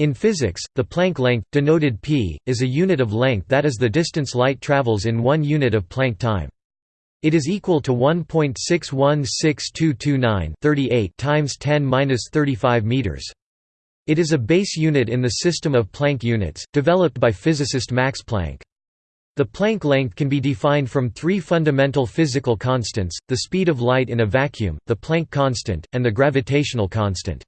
In physics, the Planck length, denoted p, is a unit of length that is the distance light travels in one unit of Planck time. It is equal to 1.616229 times 10^-35 meters. It is a base unit in the system of Planck units, developed by physicist Max Planck. The Planck length can be defined from three fundamental physical constants, the speed of light in a vacuum, the Planck constant, and the gravitational constant.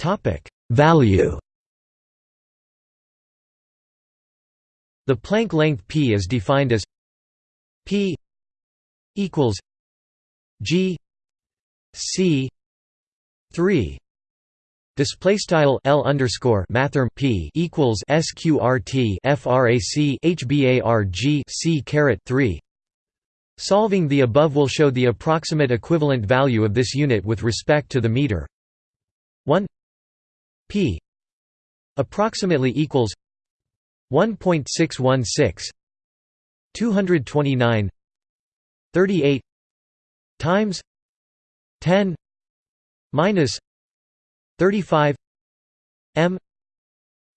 Topic: Value. The Planck length p is defined as p equals g c 3 Display style L underscore mathrm P equals SQRT FRAC HBARG C caret three. Solving the above will show the approximate equivalent value of this unit with respect to the meter. 1 p approximately equals 1.616 229 38 times 10 minus 35 m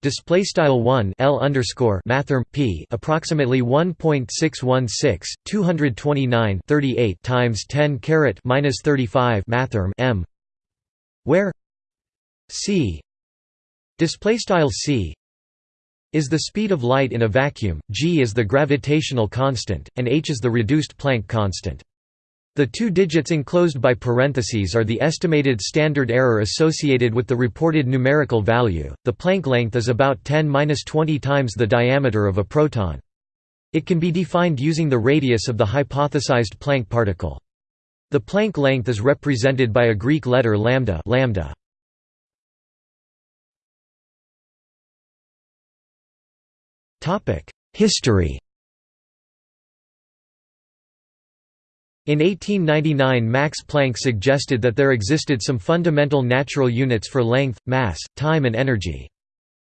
display style 1 L underscore mathrm P approximately 1.616 229 38 times 10 caret minus 35 mathrm M where c display style c is the speed of light in a vacuum, g is the gravitational constant, and h is the reduced Planck constant. The two digits enclosed by parentheses are the estimated standard error associated with the reported numerical value. The Planck length is about 10-20 times the diameter of a proton. It can be defined using the radius of the hypothesized Planck particle. The Planck length is represented by a Greek letter lambda, lambda. History In 1899 Max Planck suggested that there existed some fundamental natural units for length, mass, time and energy.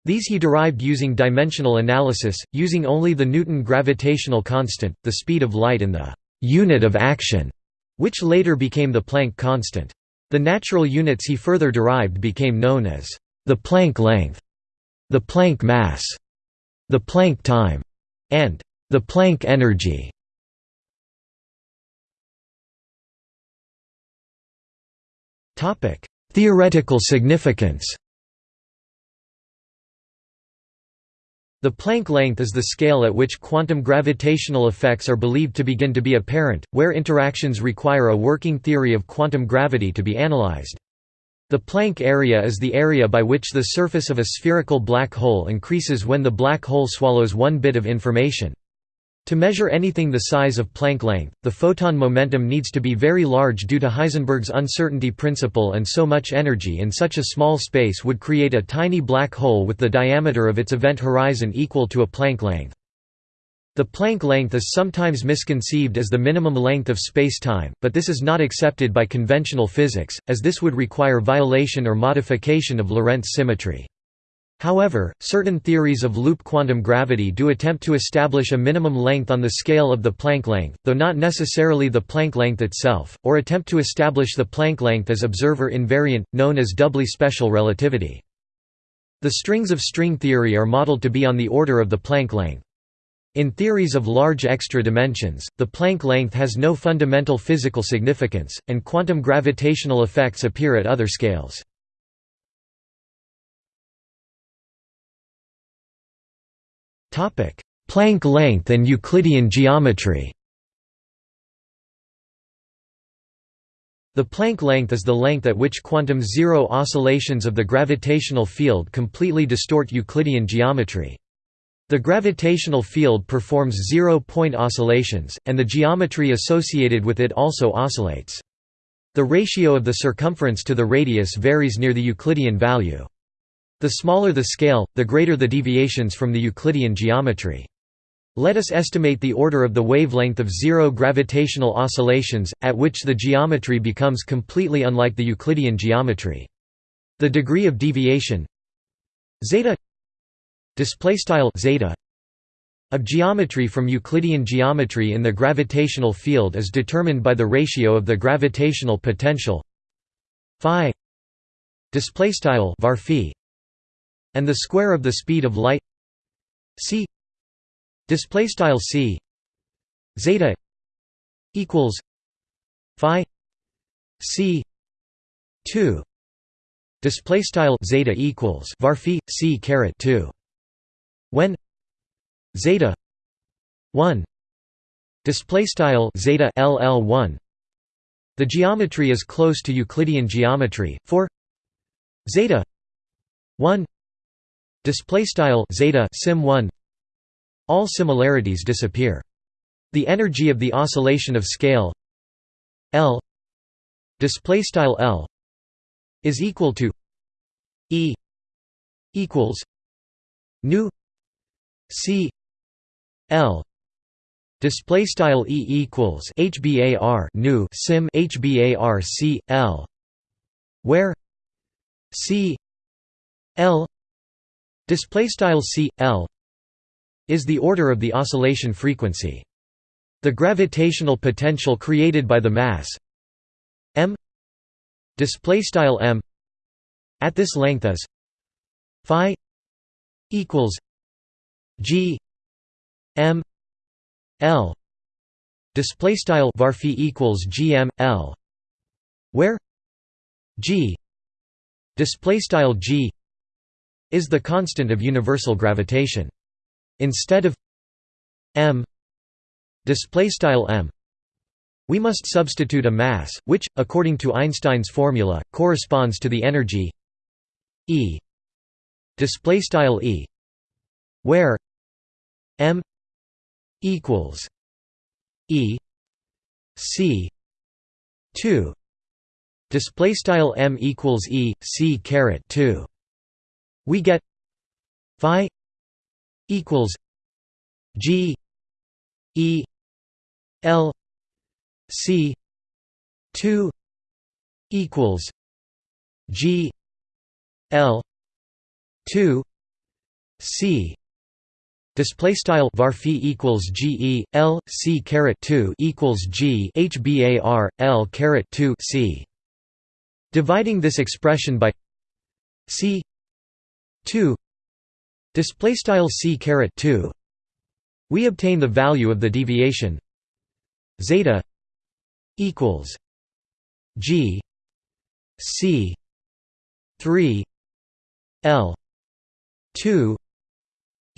These he derived using dimensional analysis, using only the Newton gravitational constant, the speed of light and the «unit of action», which later became the Planck constant. The natural units he further derived became known as the Planck length, the Planck mass, the Planck time, and the Planck energy. Topic: Theoretical significance. The Planck length is the scale at which quantum gravitational effects are believed to begin to be apparent, where interactions require a working theory of quantum gravity to be analyzed. The Planck area is the area by which the surface of a spherical black hole increases when the black hole swallows one bit of information. To measure anything the size of Planck length, the photon momentum needs to be very large due to Heisenberg's uncertainty principle and so much energy in such a small space would create a tiny black hole with the diameter of its event horizon equal to a Planck length. The Planck length is sometimes misconceived as the minimum length of spacetime, but this is not accepted by conventional physics, as this would require violation or modification of Lorentz symmetry. However, certain theories of loop quantum gravity do attempt to establish a minimum length on the scale of the Planck length, though not necessarily the Planck length itself, or attempt to establish the Planck length as observer invariant, known as doubly special relativity. The strings of string theory are modeled to be on the order of the Planck length. In theories of large extra dimensions, the Planck length has no fundamental physical significance, and quantum gravitational effects appear at other scales. Planck length and Euclidean geometry The Planck length is the length at which quantum zero oscillations of the gravitational field completely distort Euclidean geometry. The gravitational field performs zero-point oscillations, and the geometry associated with it also oscillates. The ratio of the circumference to the radius varies near the Euclidean value. The smaller the scale, the greater the deviations from the Euclidean geometry. Let us estimate the order of the wavelength of zero gravitational oscillations, at which the geometry becomes completely unlike the Euclidean geometry. The degree of deviation zeta display style zeta of geometry from Euclidean geometry in the gravitational field is determined by the ratio of the gravitational potential phi display style var and the square of the speed of light c display style c zeta equals phi c 2 display style zeta equals var c caret 2 when zeta 1 display style zeta ll1 the geometry is close to euclidean geometry. For zeta 1 display style zeta sim 1 all similarities disappear. The energy of the oscillation of scale L display style L is equal to E equals nu C L display style E equals HBAR nu sim HBAR C L where C L display style C L is the order of the oscillation frequency. The gravitational potential created by the mass m display style m at this length is phi equals g m l display style var equals gm l where g display style g is the constant of universal gravitation. Instead of m display style m we must substitute a mass which according to einstein's formula corresponds to the energy e display style e where m equals e c 2 display style m equals e c caret 2 we get phi equals g e L C two equals G L two C Display style var equals G E L C caret two equals G H B A R L caret two C. Dividing this expression by C two display style C caret two, we obtain the value of the deviation zeta equals G C three L two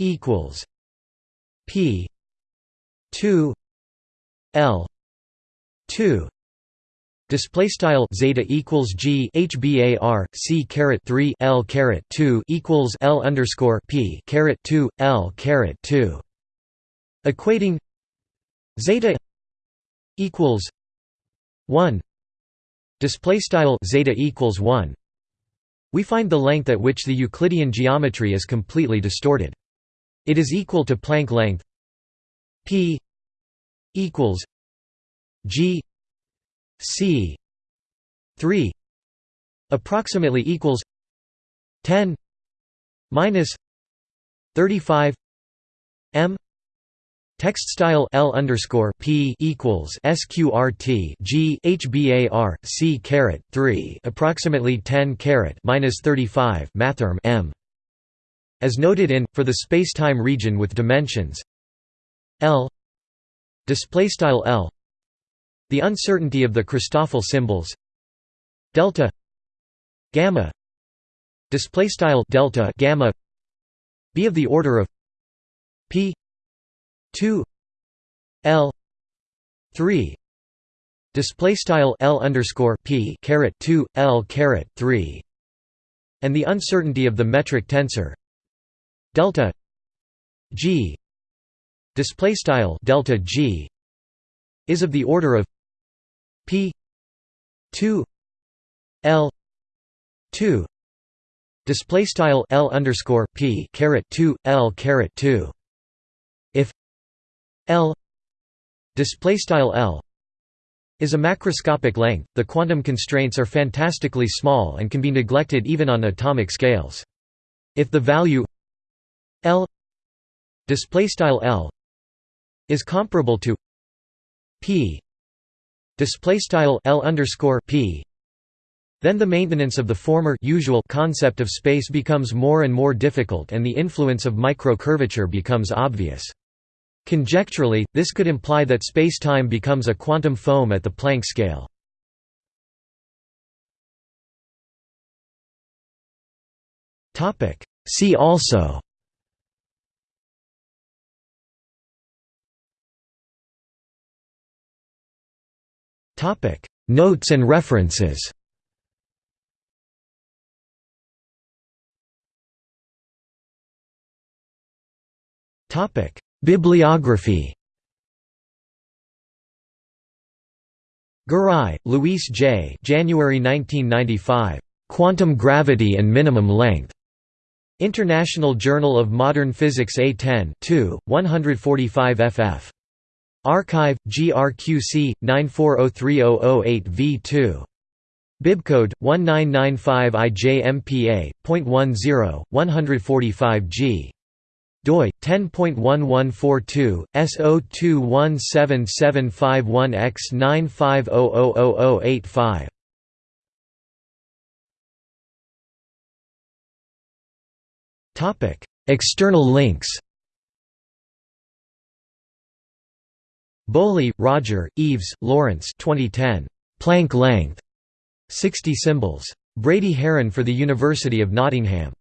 equals P two L two Display style zeta equals G HBAR C caret three L caret two equals L underscore P caret two L caret two. Equating zeta equals 1 display style zeta equals 1 we find the length at which the euclidean geometry is completely distorted it is equal to planck length p equals g c 3 approximately equals 10 minus 35 m Text style L underscore P equals SQRT G HBAR C caret three approximately ten caret minus thirty five mathrm M as noted in for the spacetime region with dimensions. L. L. The uncertainty of the Christoffel symbols. Delta. Gamma. Display style delta gamma. Be of the order of p. 2 L. 3 display style L underscore P caret 2 L caret 3 and the uncertainty of the metric tensor delta G display style delta G is of the order of P 2 L 2 display style L underscore P caret 2 L caret 2 if L display style L is a macroscopic length. The quantum constraints are fantastically small and can be neglected even on atomic scales. If the value L display style L is comparable to P display style L underscore P Then the maintenance of the former usual concept of space becomes more and more difficult and the influence of microcurvature becomes obvious. Conjecturally, this could imply that space-time becomes a quantum foam at the Planck scale. See also Notes and references Bibliography Garay, Luis J. January 1995. Quantum Gravity and Minimum Length. International Journal of Modern Physics A10 2, 145 ff. Archive, GRQC, 94030008v2. Bibcode, 1995IJMPA.10, 145G doi 10.1142 S021775one X9500085 Topic External links Bowley, Roger, Eaves, Laurence 2010 Planck length. 60 symbols. Brady Haran for the University of Nottingham